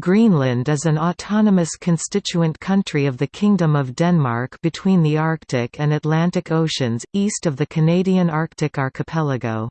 Greenland is an autonomous constituent country of the Kingdom of Denmark between the Arctic and Atlantic Oceans, east of the Canadian Arctic archipelago.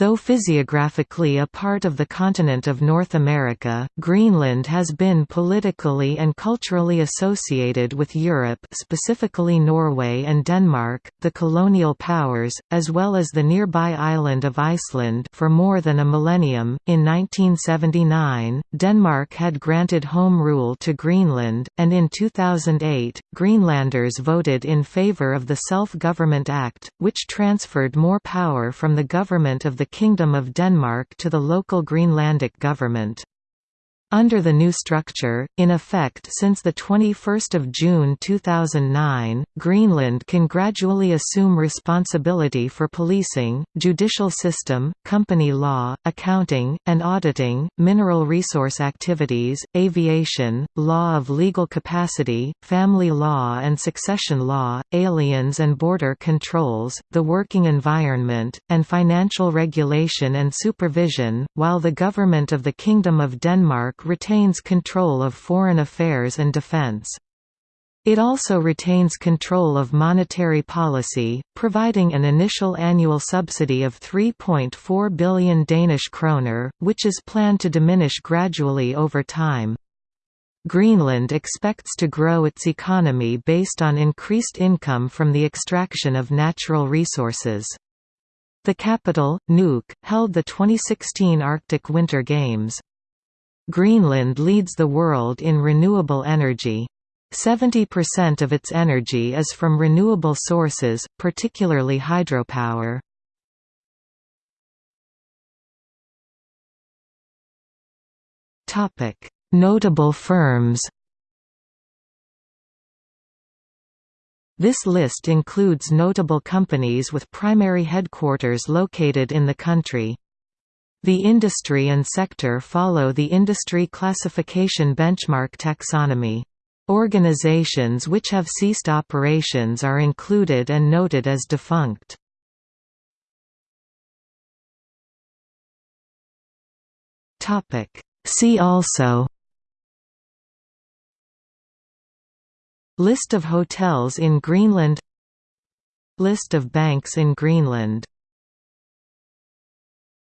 Though physiographically a part of the continent of North America, Greenland has been politically and culturally associated with Europe specifically Norway and Denmark, the colonial powers, as well as the nearby island of Iceland for more than a millennium. In 1979, Denmark had granted home rule to Greenland, and in 2008, Greenlanders voted in favor of the Self-Government Act, which transferred more power from the government of the Kingdom of Denmark to the local Greenlandic government. Under the new structure, in effect since 21 June 2009, Greenland can gradually assume responsibility for policing, judicial system, company law, accounting, and auditing, mineral resource activities, aviation, law of legal capacity, family law and succession law, aliens and border controls, the working environment, and financial regulation and supervision, while the government of the Kingdom of Denmark retains control of foreign affairs and defense. It also retains control of monetary policy, providing an initial annual subsidy of 3.4 billion Danish kroner, which is planned to diminish gradually over time. Greenland expects to grow its economy based on increased income from the extraction of natural resources. The capital, Nuuk, held the 2016 Arctic Winter Games. Greenland leads the world in renewable energy. 70% of its energy is from renewable sources, particularly hydropower. Notable firms This list includes notable companies with primary headquarters located in the country. The industry and sector follow the industry classification benchmark taxonomy. Organizations which have ceased operations are included and noted as defunct. See also List of hotels in Greenland List of banks in Greenland